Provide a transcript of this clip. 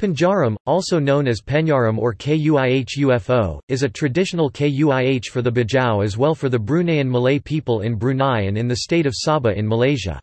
Panjaram, also known as Penyaram or Kuih UFO, is a traditional Kuih for the Bajau as well for the Bruneian Malay people in Brunei and in the state of Sabah in Malaysia.